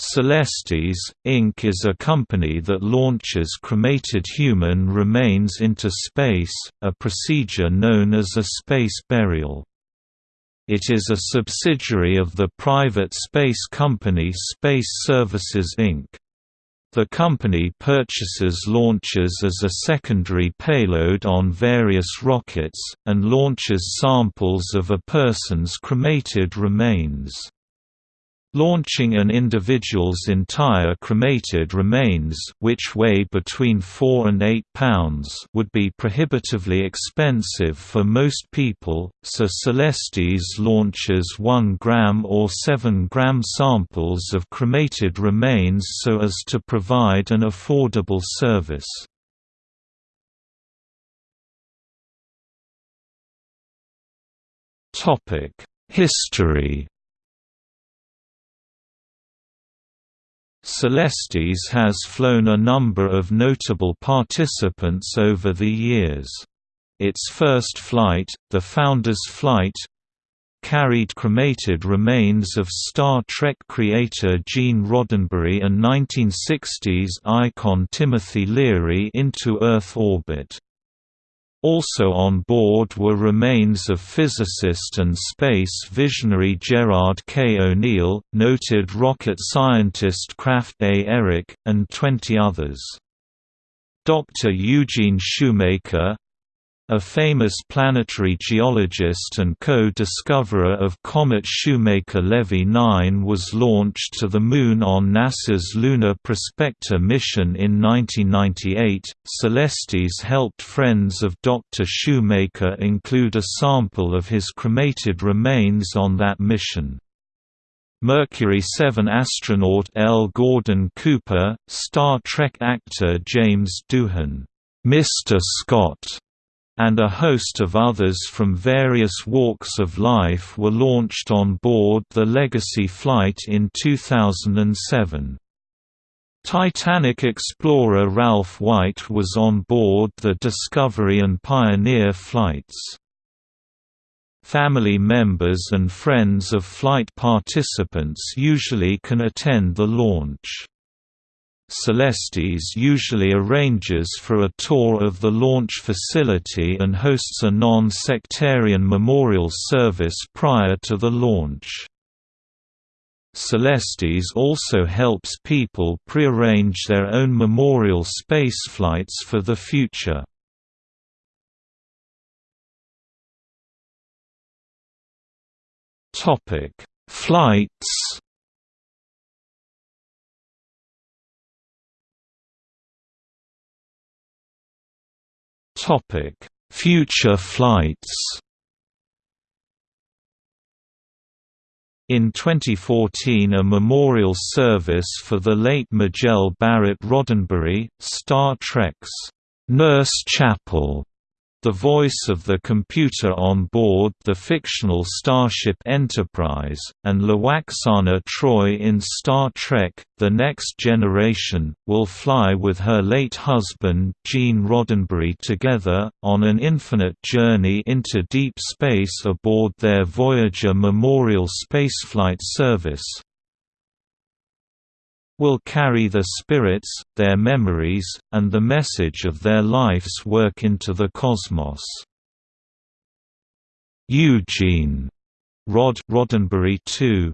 Celestis, Inc. is a company that launches cremated human remains into space, a procedure known as a space burial. It is a subsidiary of the private space company Space Services Inc. The company purchases launches as a secondary payload on various rockets, and launches samples of a person's cremated remains. Launching an individual's entire cremated remains which weigh between 4 and 8 pounds would be prohibitively expensive for most people, so Celestis launches 1 gram or 7 gram samples of cremated remains so as to provide an affordable service. History Celestis has flown a number of notable participants over the years. Its first flight, the Founder's Flight, carried cremated remains of Star Trek creator Gene Roddenberry and 1960s icon Timothy Leary into Earth orbit. Also on board were remains of physicist and space visionary Gerard K. O'Neill, noted rocket scientist Krafft A. Ehricke, and 20 others. Dr. Eugene Shoemaker, a famous planetary geologist and co-discoverer of comet Shoemaker-Levy 9 was launched to the Moon on NASA's Lunar Prospector mission in 1998. Celestis helped friends of Dr. Shoemaker include a sample of his cremated remains on that mission. Mercury 7 astronaut L. Gordon Cooper, Star Trek actor James Doohan, Mr. Scott, and a host of others from various walks of life were launched on board the Legacy flight in 2007. Titanic explorer Ralph White was on board the Discovery and Pioneer flights. Family members and friends of flight participants usually can attend the launch. Celestis usually arranges for a tour of the launch facility and hosts a non-sectarian memorial service prior to the launch. Celestis also helps people prearrange their own memorial spaceflights for the future. Flights Topic: Future flights. In 2014 a memorial service for the late Majel Barrett Roddenberry, Star Trek's Nurse Chapel the voice of the computer on board the fictional Starship Enterprise, and Lwaxana Troi in Star Trek, The Next Generation, will fly with her late husband Gene Roddenberry together, on an infinite journey into deep space aboard their Voyager Memorial Spaceflight Service, will carry the spirits, their memories, and the message of their life's work into the cosmos. Eugene Rod Roddenberry II